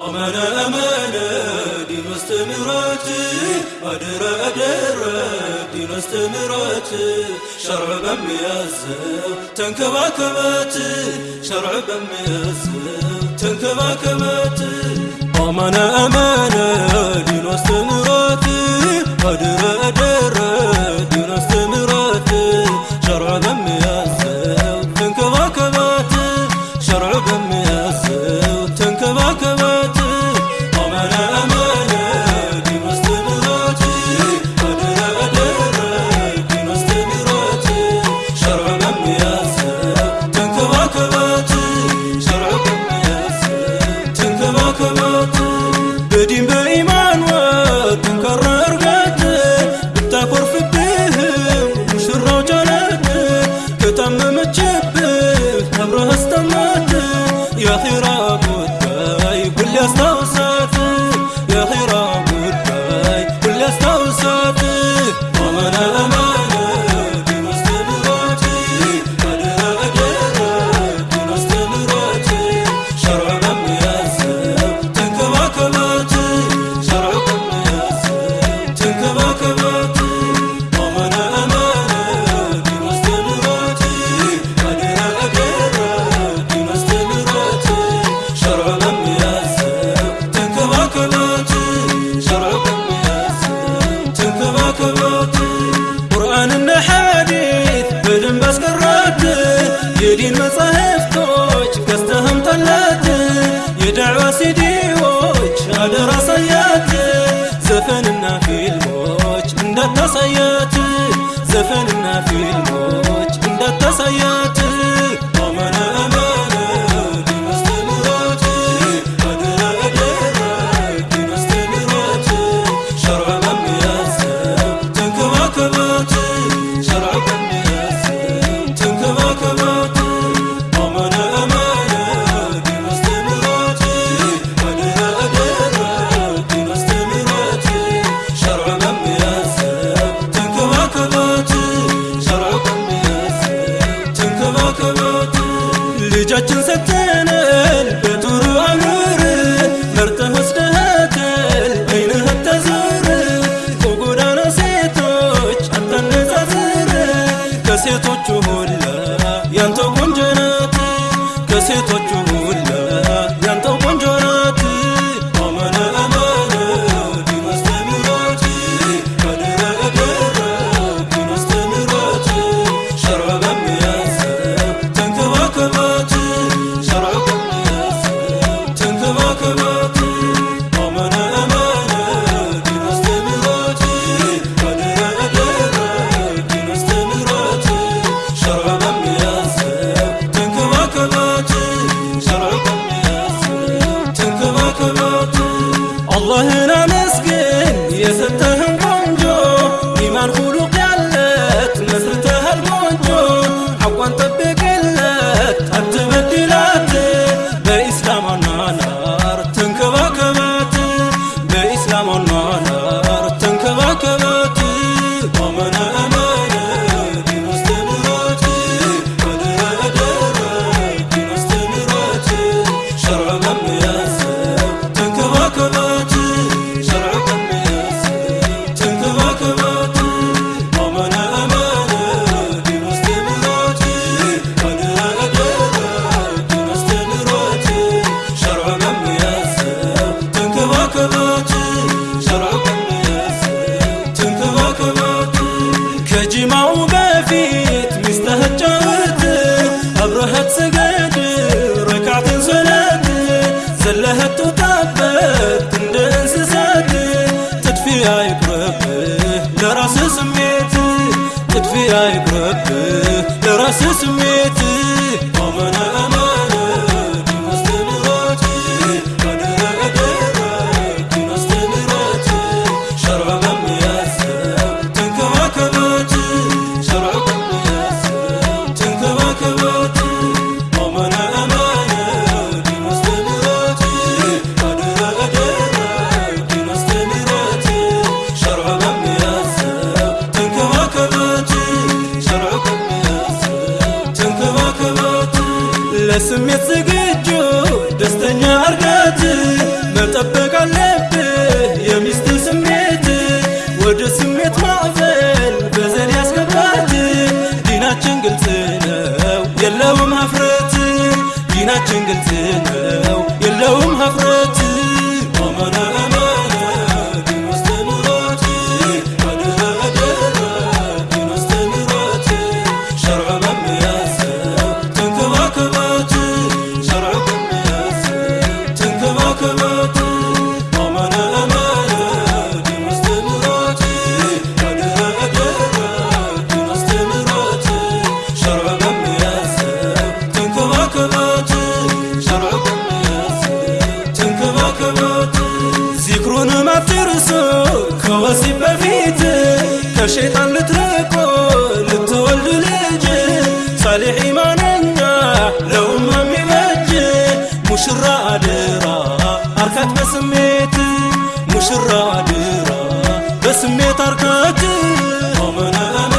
أمانة أمانة دين واستمرات أدرى أدرى دين واستمرات شرع بميزه تنكباكبات شرع بميزه تنكباكبات أمانة أمانة دين أدرى أدرى so የዲን መጻሕፍቶች ገዝተህ አምጣላት የዳዕዋ ሲዲዎች አደራ አሳያት ዘፈንና ፊልሞች እንዳታሳያት ዘፈንና ፊልሞች too hayatını. شيطان لتركو لتولد لجه صالح إيماننا لو ما ميوجه. مش الرادرة أركت بسميتي مش الرادرة بسميت أركت ومن أنا